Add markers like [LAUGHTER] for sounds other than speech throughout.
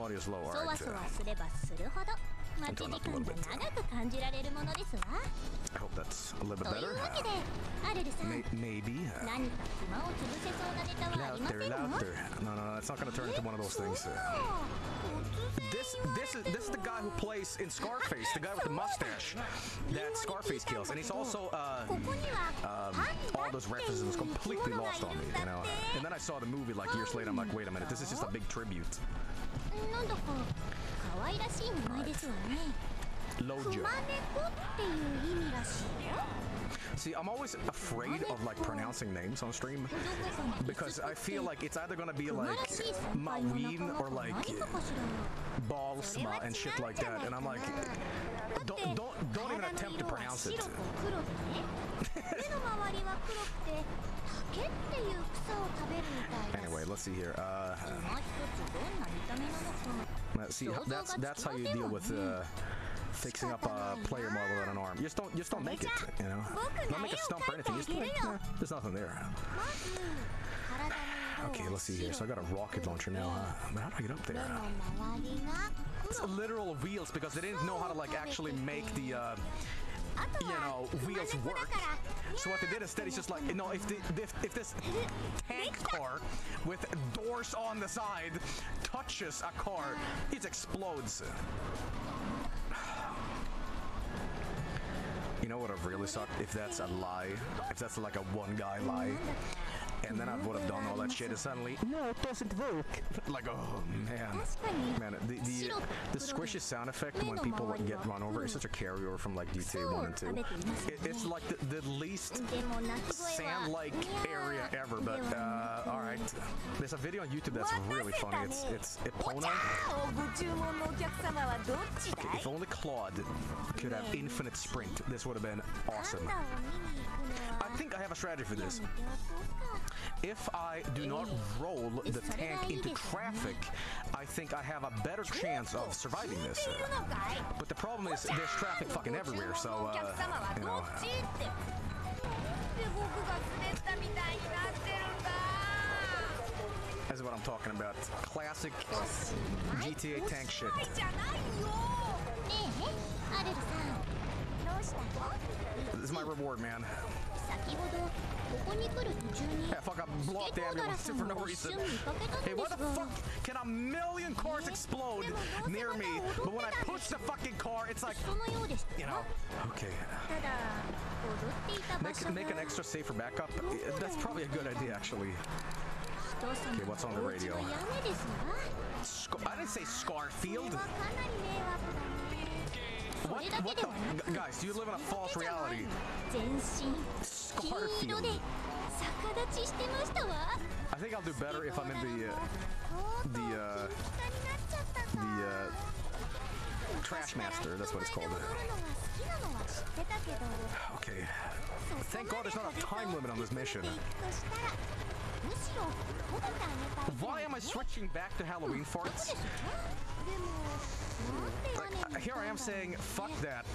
volume audio is low. そわ Alright. そわすればするほど待ち時間が長く感じられるものですわ I hope that's a little bit という better. わけでアルルさん May- maybe. uh, 何か暇を潰せそうなネタはありませ Louder, んの louder. No, no, no. It's not gonna turn into one of those things. This, this is this is the guy who plays in Scarface, the guy with the mustache that Scarface kills, and he's also uh, ここには um, all those references was completely lost on me, you know. And then I saw the movie like years later. I'm like, wait a minute, this is just a big tribute. なんだか可愛らしい名前ですわね Lojo. クマネコっていう意味らしいよ See, I'm always afraid of like pronouncing names on stream because I feel like it's either gonna be like Maween or like Balsma and shit like that, and I'm like, don't don't don't even attempt to pronounce it. [LAUGHS] anyway, let's see here. Uh, [LAUGHS] let's see, that's that's how you deal with. Uh, fixing up a player model on an arm. You just don't, you just don't make it, you know? Don't make a stump or anything. Just there's nothing there. Okay, let's see here. So I got a rocket launcher now, huh? But how do I get up there? It's literal wheels because they didn't know how to like actually make the uh, you know, wheels work. So what they did instead is just like, you know, if, the, if, if, this tank car with doors on the side touches a car, it explodes. You know what have really sucked? If that's a lie, if that's like a one guy lie, and then I would have done all that shit, and suddenly no, it doesn't work. Like oh man, man, the the, the sound effect when people get run over is such a carryover from like GTA one and two. It, it's like the, the least sand-like area ever. But uh, all right, there's a video on YouTube that's really funny. It's it's Epona. Okay, if only Claude could have infinite sprint, this would have been awesome. I think I have a strategy for this. めておこうか If I do not roll the tank into traffic, I think I have a better chance of surviving this. いるのかい But the problem is there's traffic fucking everywhere, so お客様 uh, は you ど know. っちってで僕が滑ったみたいになってるんだ That's what I'm talking about. Classic GTA tank shit. はいじゃないよねえアルルさんどうしたの This is my reward, man. Yeah, fuck, I blew the ambulance for no reason. Hey, why the fuck can a million cars explode near me, but when I push the fucking car, it's like, you know, okay. Make, make an extra safer backup? Uh, that's probably a good idea, actually. Okay, what's on the radio? Sc I didn't say Scarfield. What? what the? Guys, you live in a false reality. Scarf. I think I'll do better if I'm in the, uh, the, uh, the, uh, Trash Master, that's what it's called. Okay. Thank God there's not a time limit on this mission. Why am I switching back to Halloween farts? Like, here I am saying, fuck that.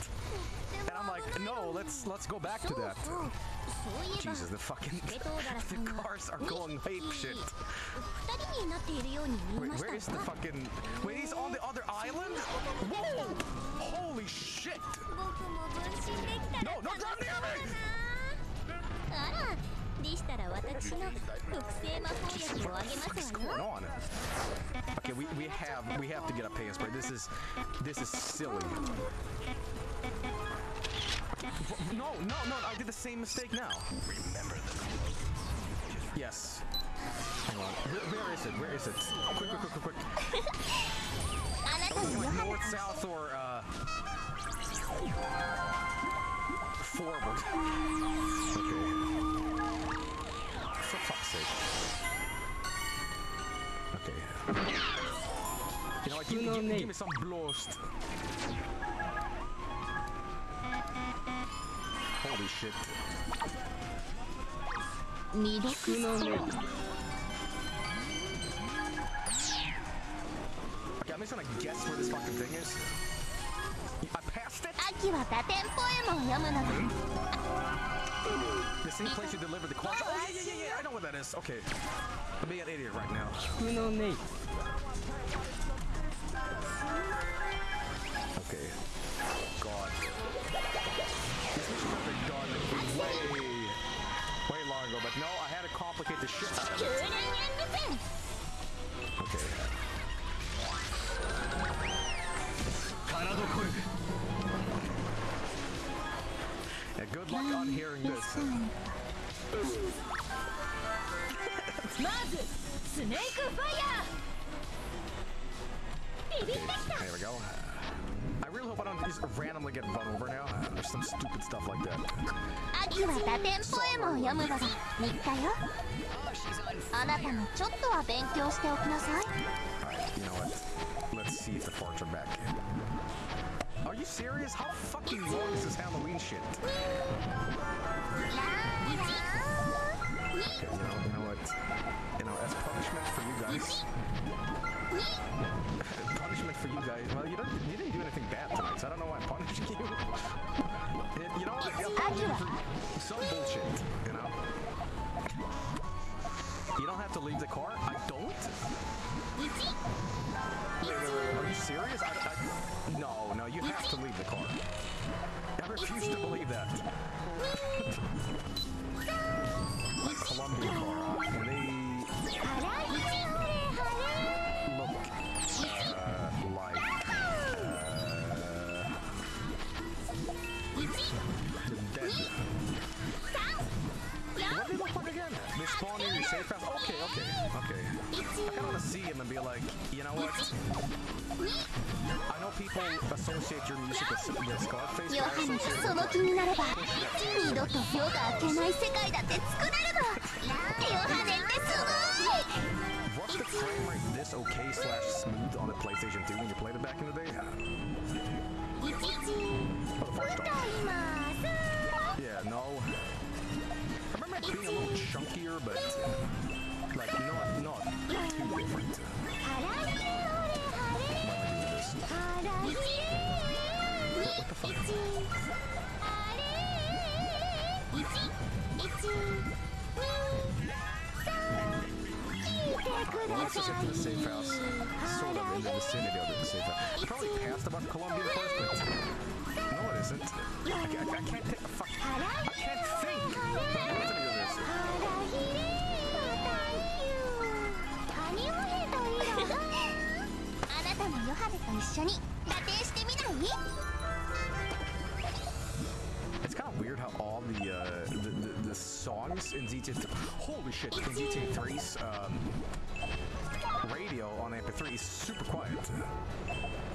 And I'm like, no, let's let's go back to that. Jesus, the fucking [LAUGHS] the cars are going ape shit. Wait, where is the fucking... Wait, he's on the other island? Whoa! Holy shit! No, no, drop the! あらでしたら私の特製魔法薬をあげ What ま is す going わよ on? Okay, we, we have we have to get a pay spray. This is this is silly. No, no, no! I did the same mistake now. Remember the Yes. Hang on. Where, where is it? Where is it? Quick, quick, quick, quick, quick. あなたに Like [LAUGHS] は north, south, or uh, forward. Okay. For fuck's sake. Okay. You know what? Give, give, give me some blast. Holy shit. Okay, I'm just gonna guess where this fucking thing is. I passed it? 秋は多店ポエムを読むのが The same place you delivered the quad. Oh, yeah, yeah, yeah, yeah. I know what that is. Okay. I'm being an idiot right now. No, Nate. Okay. God. This mission have been done way, way long ago, but no, I had to complicate the shit out of it. Okay. fine. on hearing it's this. [LAUGHS] Fine. there we go. I really hope I don't just randomly get run over now. There's some stupid stuff like that. Alright, you know what? Let's see if the farts are back. Are you serious? How fucking long is this Halloween shit? You know, you know what? You know, as punishment for you guys. punishment for you guys. Well, you don't. You didn't do anything bad tonight, so I don't know why I'm punishing you. And you know what? I'm punishing you for some bullshit. You know. You don't have to leave the car. I don't. Wait, wait, wait, Are you serious? I, I, no, you have to leave the car. I refuse to believe that. A Colombian car, they look uh, like uh, dead. What do they look like again? They spawn in your safe house? Okay, okay, okay. I kind of want to see him and be like, you know what? ヨハネがその気になれば二度と夜が明けない世界だって作れるのヨハネってすごい Was the frame rate this okay slash smooth on the PlayStation 2 when you played it back in the day? 歌います Yeah, no. I remember it being a little chunkier, but like not not too different. the safe house, sort of in the vicinity of the safe house. Probably past about but no, it isn't. I, I can't. Fuck. I can't think. It's kind of weird how all the uh, the, the, the songs in GTA. Holy shit! In ZT3's, um, radio on MP3 is super quiet.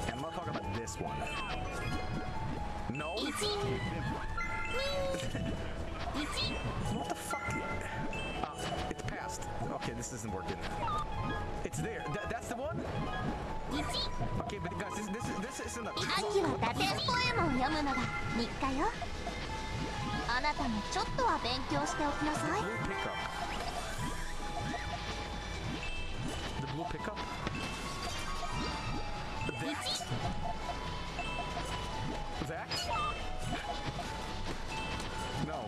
And I'm not talking about this one. No. what the fuck? Uh, it's past. Okay, this isn't working. It's there. Th- that's the one. Okay, but guys, this this, is- this isn't a. 秋は打点ポエムを読むのが日課よあなたもちょっとは勉強しておきなさい The blue pickup? That? That? No.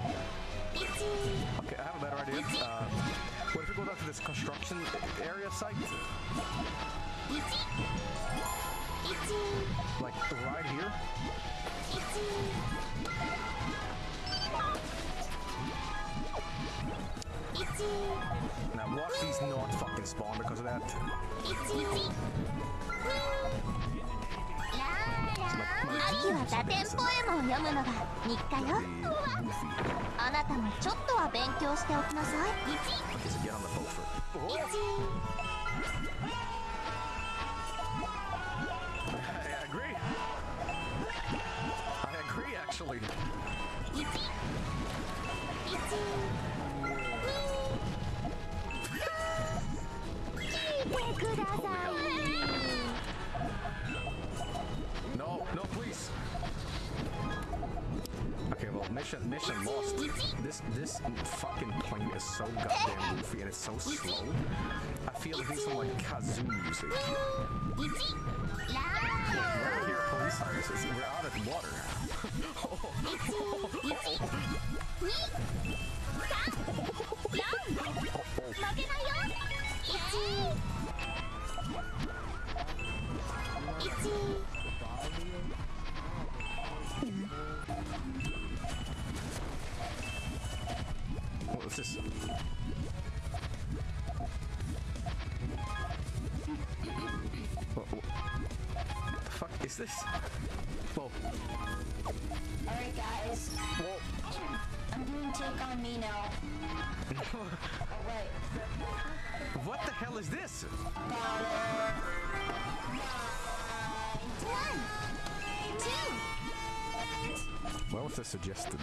Okay, I have a better idea. Uh, what if we go down to this construction area site? Like right here? Now What? He's not fucking spawned because of that. Aki は打点ポエムを読むのが日課よあなたもちょっとは勉強しておきなさい1 1 Mission, mission lost. This this fucking plane is so goddamn goofy and it's so slow. I feel like it's some like kazoo music. We're out of water. [LAUGHS] [LAUGHS] いよ1 1 What's this? What, what the fuck is this? Whoa. Alright, guys. Well, I'm doing take on me now. [LAUGHS] Alright. what the hell is this? One, two, What was the suggested?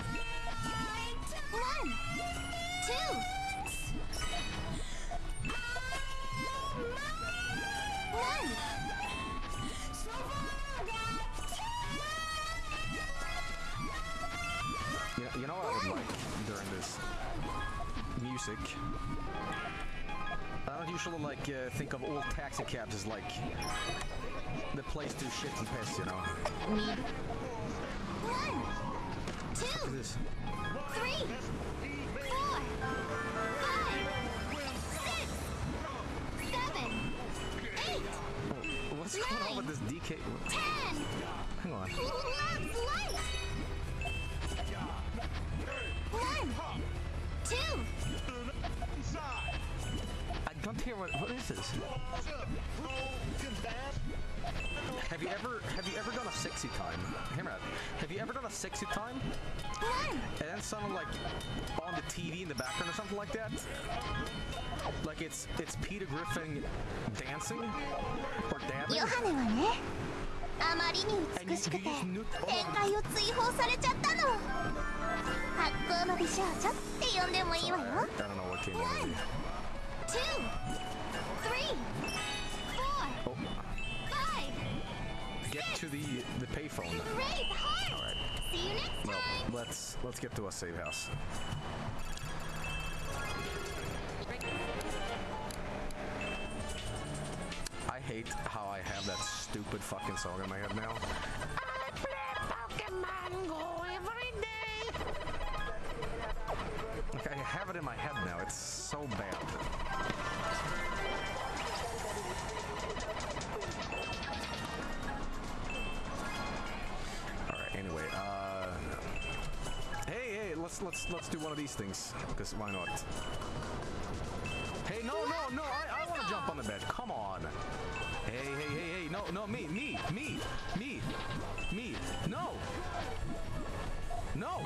You know, what I would like during this music? I don't usually like uh, think of all taxi cabs as like the place to shit and piss, you know. Need. One, two, three, four, five, six, seven, eight, Oh, what's going on with this DK? ten. I don't hear what. What is this? Have you ever have you ever done a sexy time? Hear me out. Have you ever done a sexy time one. and then someone like on the TV in the background or something like that? Like it's it's Peter Griffin dancing or dabbing. ヨハネはねあまりに美しくて And you- you just knew- 天界を追放されちゃったの発光の美少女って呼んでもいいわよ two, three, four, Oh, five. get to the the payphone. Great heart. See you next Well, time. let's let's get to a safe house. I hate how I have that stupid fucking song in my head now. I play Pokemon Go every day. Like I have it in my head now. It's so bad. All right. Anyway, uh, hey, hey, let's let's let's do one of these things because why not? Hey, no, no, no! I, I want to jump on the bed. Come on. Hey, hey, hey, hey! No, no, me, me, me, me, me! No, no!